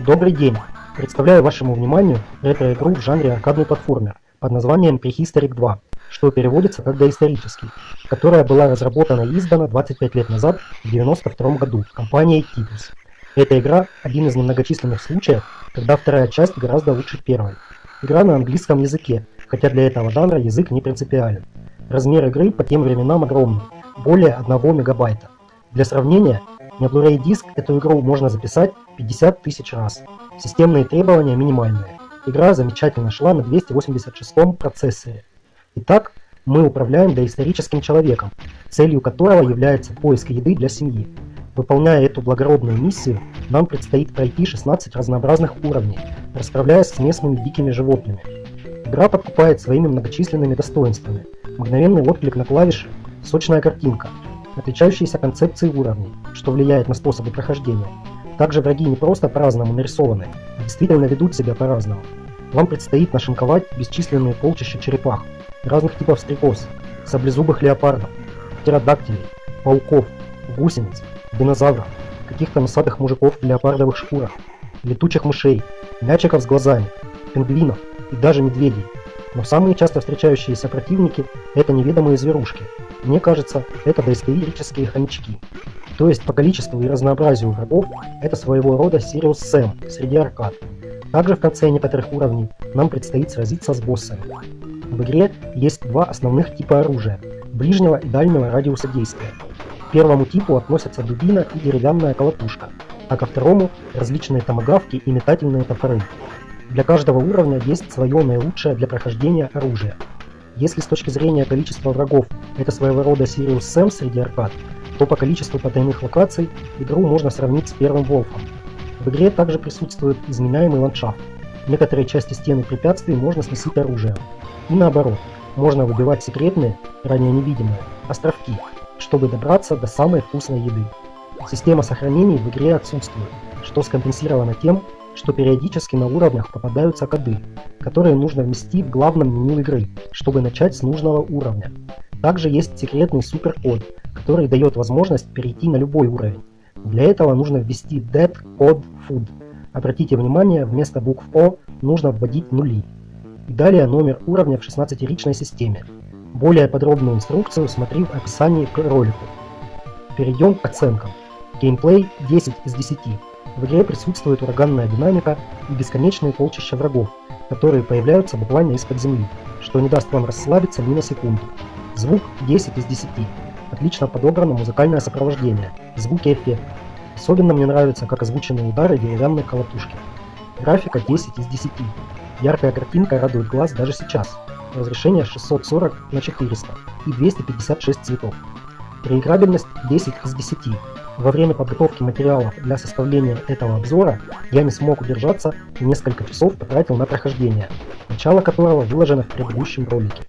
Добрый день! Представляю вашему вниманию ретро-игру в жанре аркадный платформер под названием Prehistoric 2, что переводится как доисторический, которая была разработана и издана 25 лет назад в 1992 году компанией Titus. Эта игра – один из немногочисленных случаев, когда вторая часть гораздо лучше первой. Игра на английском языке, хотя для этого жанра язык не принципиален. Размер игры по тем временам огромный, более 1 мегабайта. Для сравнения, на Blu-ray диск эту игру можно записать 50 тысяч раз. Системные требования минимальные. Игра замечательно шла на 286 процессоре. Итак, мы управляем доисторическим человеком, целью которого является поиск еды для семьи. Выполняя эту благородную миссию, нам предстоит пройти 16 разнообразных уровней, расправляясь с местными дикими животными. Игра подкупает своими многочисленными достоинствами. Мгновенный отклик на клавиши, сочная картинка, отличающиеся концепции уровней, что влияет на способы прохождения. Также враги не просто по-разному нарисованы, а действительно ведут себя по-разному. Вам предстоит нашинковать бесчисленные полчища черепах, разных типов стрекоз, саблезубых леопардов, птеродактилей, пауков, гусениц, динозавров, каких-то носатых мужиков в леопардовых шкурах, летучих мышей, мячиков с глазами, пингвинов и даже медведей. Но самые часто встречающиеся противники – это неведомые зверушки. Мне кажется, это доисторические хомячки. То есть по количеству и разнообразию врагов это своего рода Сириус Сэм среди аркад. Также в конце некоторых уровней нам предстоит сразиться с боссами. В игре есть два основных типа оружия – ближнего и дальнего радиуса действия. К первому типу относятся дубина и деревянная колотушка, а ко второму – различные томогавки и метательные топоры. Для каждого уровня есть свое наилучшее для прохождения оружие. Если с точки зрения количества врагов это своего рода Сириус Сэм среди аркад, то по количеству потайных локаций игру можно сравнить с первым Волфом. В игре также присутствует изменяемый ландшафт. Некоторые части стены препятствий можно сносить оружием. И наоборот, можно выбивать секретные, ранее невидимые, островки, чтобы добраться до самой вкусной еды. Система сохранений в игре отсутствует, что скомпенсировано тем, что периодически на уровнях попадаются коды, которые нужно ввести в главном меню игры, чтобы начать с нужного уровня. Также есть секретный суперкод, который дает возможность перейти на любой уровень. Для этого нужно ввести dead code food. Обратите внимание, вместо букв O нужно вводить нули. И далее номер уровня в 16-ричной системе. Более подробную инструкцию смотри в описании к ролику. Перейдем к оценкам. Геймплей 10 из 10. В игре присутствует ураганная динамика и бесконечные полчища врагов, которые появляются буквально из-под земли, что не даст вам расслабиться ни на секунду. Звук 10 из 10. Отлично подобрано музыкальное сопровождение, звуки и эффекты. Особенно мне нравятся как озвученные удары деревянной колотушки. Графика 10 из 10. Яркая картинка радует глаз даже сейчас. Разрешение 640 на 400 и 256 цветов. Проиграбельность 10 из 10. Во время подготовки материалов для составления этого обзора я не смог удержаться и несколько часов потратил на прохождение, начало которого выложено в предыдущем ролике.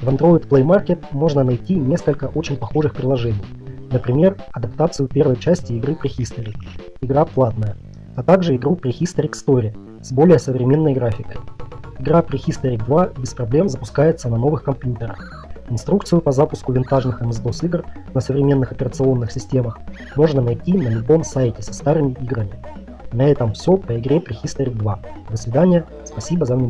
В Android Play Market можно найти несколько очень похожих приложений. Например, адаптацию первой части игры Prehistory. Игра платная. А также игру Prehistoric Story с более современной графикой. Игра Prehistoric 2 без проблем запускается на новых компьютерах. Инструкцию по запуску винтажных MS-DOS игр на современных операционных системах можно найти на любом сайте со старыми играми. На этом все по игре Prehistoric 2. До свидания, спасибо за внимание.